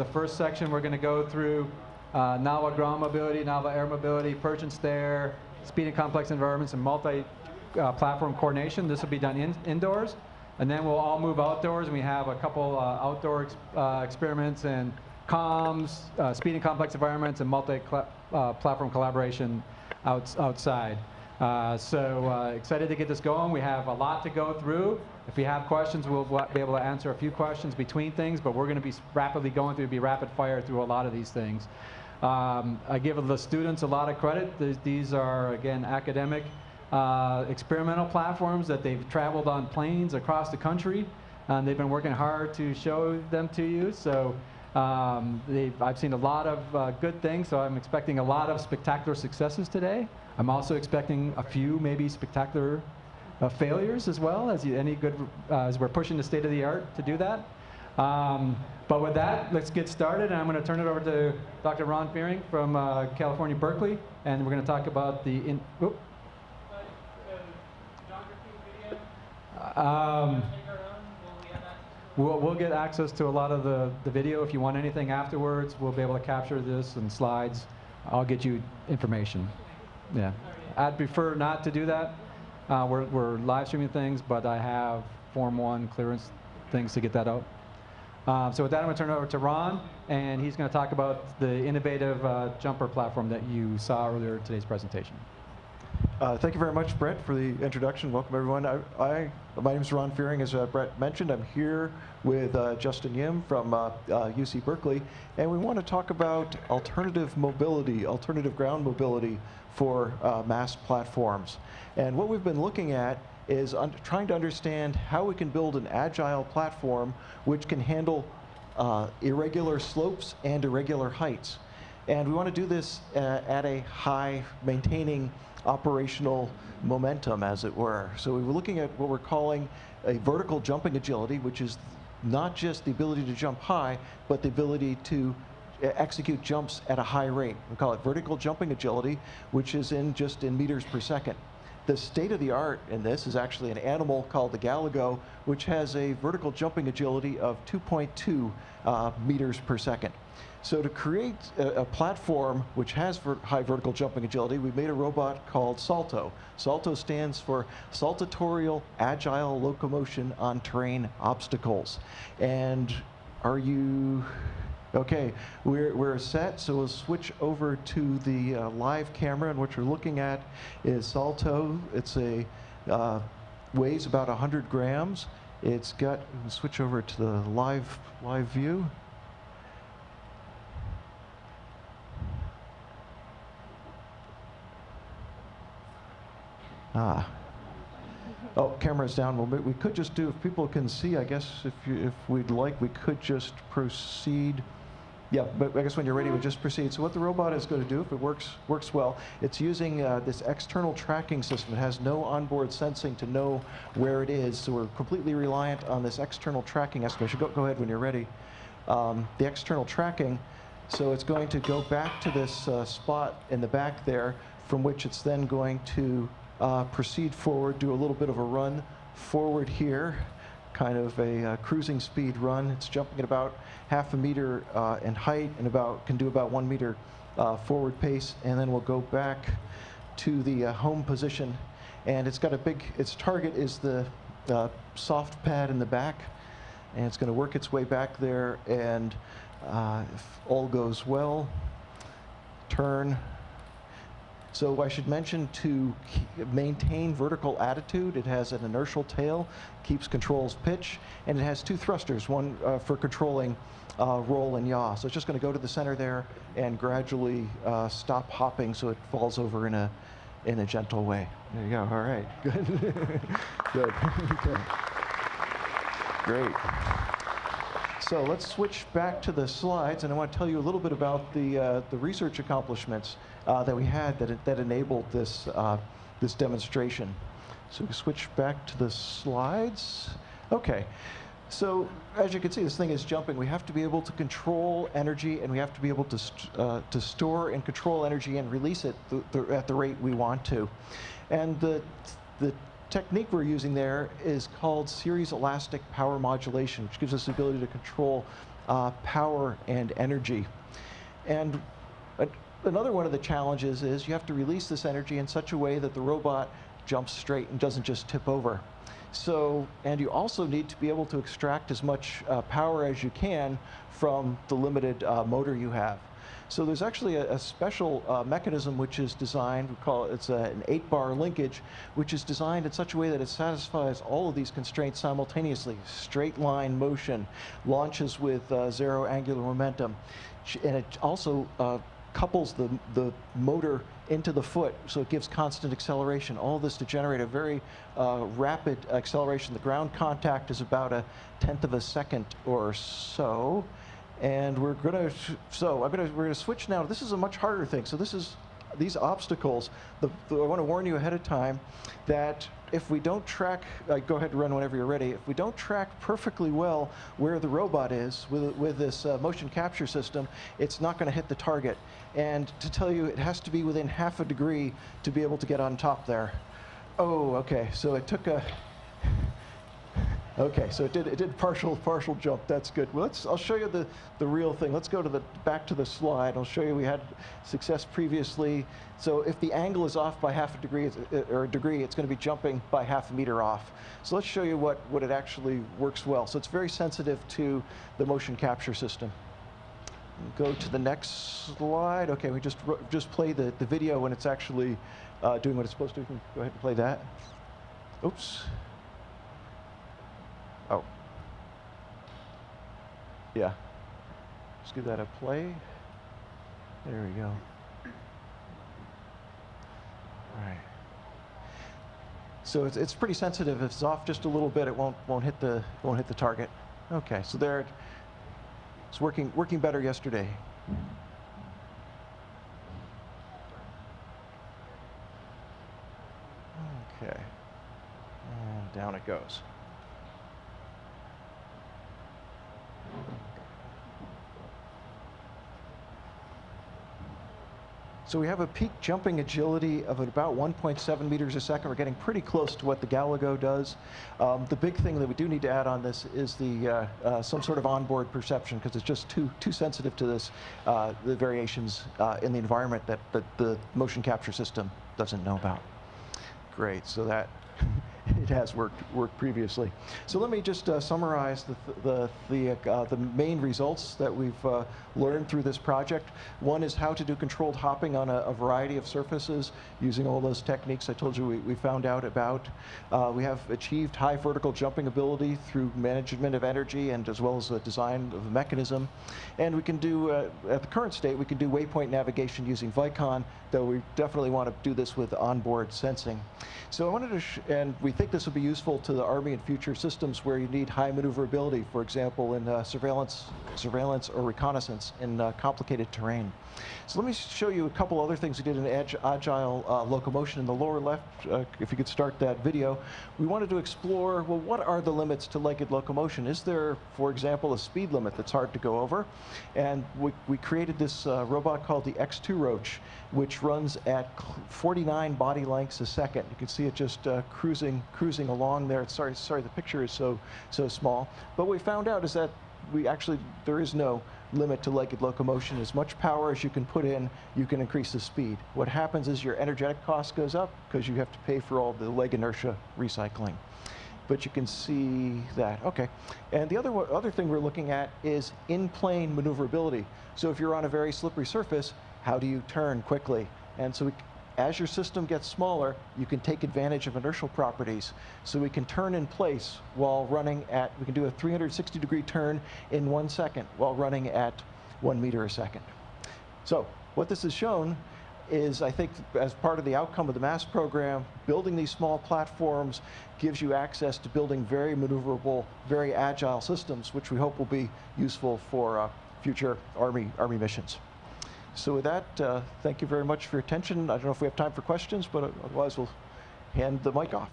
the first section, we're going to go through uh, novel ground mobility, novel air mobility, perch and stare, speed in complex environments, and multi-platform coordination. This will be done in, indoors. And then we'll all move outdoors, and we have a couple uh, outdoor ex uh, experiments and comms, uh, speed in complex environments, and multi-platform collaboration outs outside. Uh, so uh, excited to get this going. We have a lot to go through. If you have questions, we'll be able to answer a few questions between things, but we're going to be rapidly going through, be rapid fire through a lot of these things. Um, I give the students a lot of credit. These are, again, academic uh, experimental platforms that they've traveled on planes across the country. And they've been working hard to show them to you. So um, I've seen a lot of uh, good things, so I'm expecting a lot of spectacular successes today. I'm also expecting a few maybe spectacular uh, failures as well, as you, any good, uh, as we're pushing the state of the art to do that. Um, but with that, let's get started, and I'm going to turn it over to Dr. Ron Fearing from uh, California, Berkeley, and we're going to talk about the, in, um, We'll, we'll get access to a lot of the, the video. If you want anything afterwards, we'll be able to capture this and slides. I'll get you information. Yeah. I'd prefer not to do that. Uh, we're, we're live streaming things, but I have Form 1 clearance things to get that out. Uh, so with that, I'm going to turn it over to Ron, and he's going to talk about the innovative uh, jumper platform that you saw earlier in today's presentation. Uh, thank you very much, Brett, for the introduction. Welcome, everyone. I, I my name is Ron Fearing, as uh, Brett mentioned. I'm here with uh, Justin Yim from UC uh, Berkeley, and we want to talk about alternative mobility, alternative ground mobility for uh, MAST platforms. And what we've been looking at is trying to understand how we can build an agile platform which can handle uh, irregular slopes and irregular heights. And we want to do this at a high, maintaining operational momentum, as it were. So we were looking at what we're calling a vertical jumping agility, which is not just the ability to jump high, but the ability to uh, execute jumps at a high rate. We call it vertical jumping agility, which is in just in meters per second. The state of the art in this is actually an animal called the Galago, which has a vertical jumping agility of 2.2 uh, meters per second. So to create a, a platform which has ver high vertical jumping agility, we made a robot called Salto. Salto stands for Saltatorial Agile Locomotion on Terrain Obstacles. And are you Okay, we're, we're set, so we'll switch over to the uh, live camera, and what you're looking at is Salto. It's a, uh, weighs about 100 grams. It's got, we'll switch over to the live, live view. Ah. Oh, camera's down a little bit. We could just do, if people can see, I guess if, you, if we'd like, we could just proceed. Yeah, but I guess when you're ready, we just proceed. So what the robot is going to do, if it works works well, it's using uh, this external tracking system. It has no onboard sensing to know where it is, so we're completely reliant on this external tracking estimation. Go, go ahead when you're ready. Um, the external tracking, so it's going to go back to this uh, spot in the back there, from which it's then going to uh, proceed forward, do a little bit of a run forward here, kind of a uh, cruising speed run. It's jumping at about half a meter uh, in height and about can do about one meter uh, forward pace, and then we'll go back to the uh, home position. And it's got a big, its target is the uh, soft pad in the back, and it's going to work its way back there, and if all goes well, turn, so I should mention to maintain vertical attitude, it has an inertial tail, keeps controls pitch, and it has two thrusters, one uh, for controlling uh, roll and yaw. So it's just going to go to the center there and gradually uh, stop hopping so it falls over in a, in a gentle way. There you go. All right. Good. Good. okay. Great. So let's switch back to the slides, and I want to tell you a little bit about the, uh, the research accomplishments uh, that we had that, that enabled this, uh, this demonstration. So we switch back to the slides. Okay. So as you can see, this thing is jumping. We have to be able to control energy, and we have to be able to, st uh, to store and control energy and release it th th at the rate we want to. And the, the technique we're using there is called series elastic power modulation, which gives us the ability to control uh, power and energy. And another one of the challenges is you have to release this energy in such a way that the robot jumps straight and doesn't just tip over. So, and you also need to be able to extract as much uh, power as you can from the limited uh, motor you have. So there's actually a, a special uh, mechanism which is designed, we call it, it's a, an eight bar linkage, which is designed in such a way that it satisfies all of these constraints simultaneously. Straight line motion, launches with uh, zero angular momentum, and it also uh, couples the, the motor into the foot, so it gives constant acceleration. All this to generate a very uh, rapid acceleration. The ground contact is about a tenth of a second or so. And we're going to, so I'm to, we're to switch now. This is a much harder thing. So this is, these obstacles, the, the, I want to warn you ahead of time that if we don't track, uh, go ahead and run whenever you're ready, if we don't track perfectly well where the robot is with, with this uh, motion capture system, it's not going to hit the target. And to tell you, it has to be within half a degree to be able to get on top there. Oh, okay, so it took a, Okay, so it did, it did partial, partial jump. That's good. Well, let's, I'll show you the, the real thing. Let's go to the, back to the slide. I'll show you we had success previously. So if the angle is off by half a degree, uh, or a degree, it's going to be jumping by half a meter off. So let's show you what, what it actually works well. So it's very sensitive to the motion capture system. Go to the next slide. Okay, we just, just play the, the video when it's actually uh, doing what it's supposed to. Go ahead and play that. Oops. Oh. Yeah. Just give that a play. There we go. All right. So it's, it's pretty sensitive. If it's off just a little bit, it won't won't hit the won't hit the target. Okay, so there. It's working working better yesterday. Okay. And down it goes. So we have a peak jumping agility of about 1.7 meters a second. We're getting pretty close to what the Galago does. Um, the big thing that we do need to add on this is the uh, uh, some sort of onboard perception because it's just too too sensitive to this uh, the variations uh, in the environment that, that the motion capture system doesn't know about. Great. So that it has worked worked previously. So let me just uh, summarize the the the, uh, the main results that we've uh, learned through this project. One is how to do controlled hopping on a, a variety of surfaces using all those techniques I told you we, we found out about. Uh, we have achieved high vertical jumping ability through management of energy and as well as the design of the mechanism. And we can do, uh, at the current state, we can do waypoint navigation using Vicon, though we definitely want to do this with onboard sensing. So I wanted to, and we think this will be useful to the Army in future systems where you need high maneuverability, for example, in uh, surveillance, surveillance or reconnaissance in uh, complicated terrain. So let me show you a couple other things we did in ag- agile uh, locomotion in the lower left. Uh, if you could start that video, we wanted to explore well, what are the limits to legged locomotion? Is there, for example, a speed limit that's hard to go over? And we, we created this uh, robot called the X2 Roach, which runs at 49 body lengths a second. You can see it just uh, cruising, cruising along there. Sorry, sorry, the picture is so, so small. But what we found out is that we actually, there is no limit to legged locomotion. As much power as you can put in, you can increase the speed. What happens is your energetic cost goes up because you have to pay for all the leg inertia recycling. But you can see that. Okay. And the other, other thing we're looking at is in-plane maneuverability. So if you're on a very slippery surface, how do you turn quickly? And so we, as your system gets smaller, you can take advantage of inertial properties. So we can turn in place while running at, we can do a 360 degree turn in one second while running at one meter a second. So what this has shown is, I think, as part of the outcome of the MAST program, building these small platforms gives you access to building very maneuverable, very agile systems, which we hope will be useful for uh, future Army, Army missions. So with that, uh, thank you very much for your attention. I don't know if we have time for questions, but otherwise we'll hand the mic off.